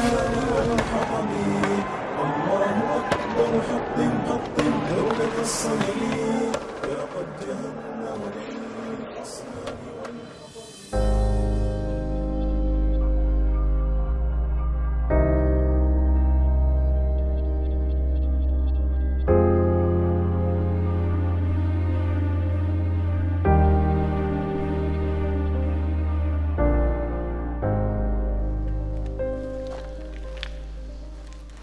Altyazı M.K.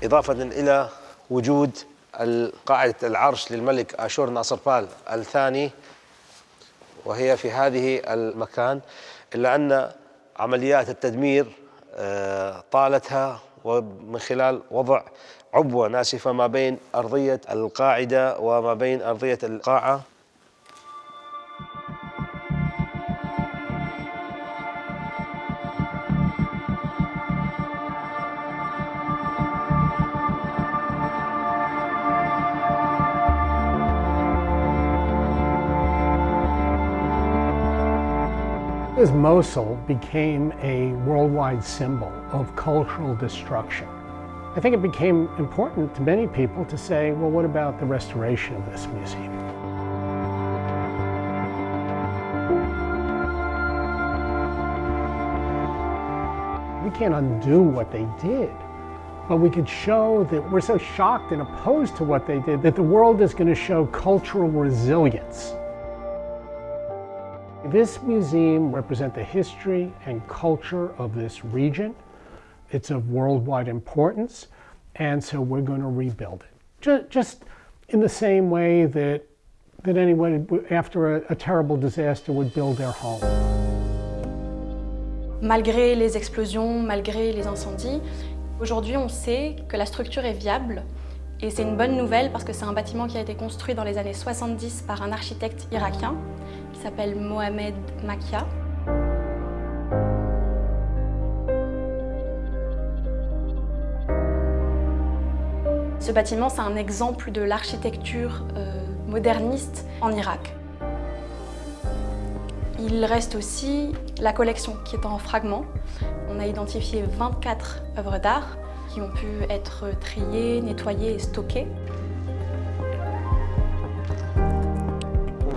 إضافة إلى وجود قاعدة العرش للملك آشور ناصر بال الثاني وهي في هذه المكان إلا أن عمليات التدمير آه، طالتها ومن خلال وضع عبوة ناسفة ما بين أرضية القاعدة وما بين أرضية القاعة. As Mosul became a worldwide symbol of cultural destruction, I think it became important to many people to say, well, what about the restoration of this museum? We can't undo what they did, but we could show that we're so shocked and opposed to what they did that the world is going to show cultural resilience. This museum represents the history and culture of this region. It's of worldwide importance, and so we're going to rebuild it. Just, in the same way that, that anyone after a, a terrible disaster would build their home. Malgré les explosions, malgré les incendies, aujourd'hui on sait que la structure est viable et c'est une bonne nouvelle parce que c'est un bâtiment qui a été construit dans les années 70 par un architecte irakien s'appelle Mohamed Makia. Ce bâtiment, c'est un exemple de l'architecture euh, moderniste en Irak. Il reste aussi la collection qui est en fragments. On a identifié 24 œuvres d'art qui ont pu être triées, nettoyées et stockées.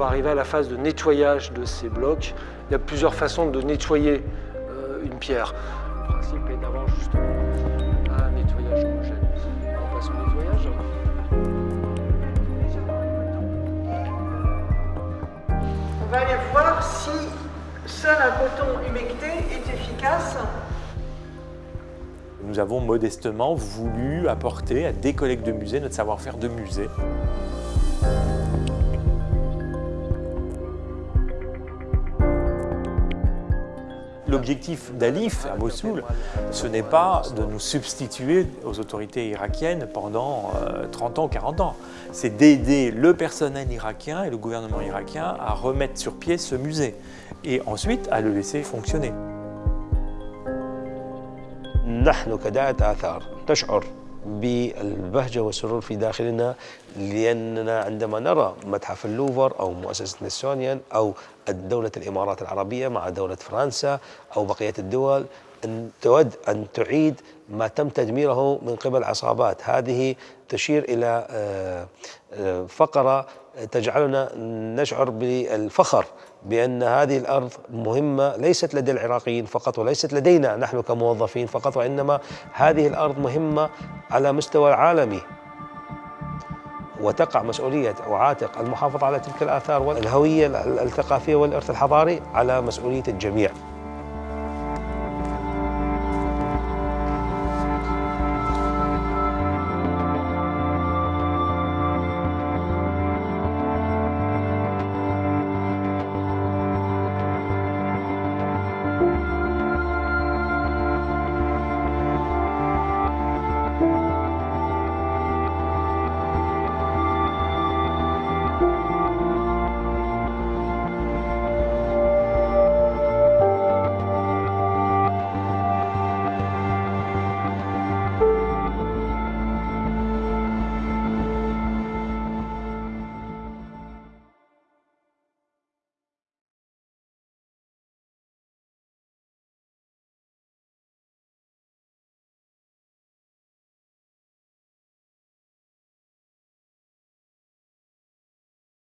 Va arriver à la phase de nettoyage de ces blocs. Il y a plusieurs façons de nettoyer euh, une pierre. Le principe est d'avoir justement un nettoyage homogène. On passe au nettoyage. On va aller voir si seul un coton humecté est efficace. Nous avons modestement voulu apporter à des collègues de musée notre savoir-faire de musée. L'objectif d'Alif à Mossoul, ce n'est pas de nous substituer aux autorités irakiennes pendant euh, 30 ans, 40 ans. C'est d'aider le personnel irakien et le gouvernement irakien à remettre sur pied ce musée et ensuite à le laisser fonctionner. نحن كداعة آثار نشعر بالبهجة والسرور في داخلنا لأننا عندما نرى متحف اللوفر أو مؤسسة نسونيان أو دولة الإمارات العربية مع دولة فرنسا أو بقية الدول أن تود أن تعيد ما تم تدميره من قبل عصابات. هذه تشير إلى آه، آه، فقرة تجعلنا نشعر بالفخر بأن هذه الأرض مهمة ليست لدى العراقيين فقط وليست لدينا نحن كموظفين فقط وإنما هذه الأرض مهمة على مستوى العالمي. وتقع مسؤولية أو عاتق المحافظة على تلك الآثار والهوية الثقافية والإرث الحضاري على مسؤولية الجميع.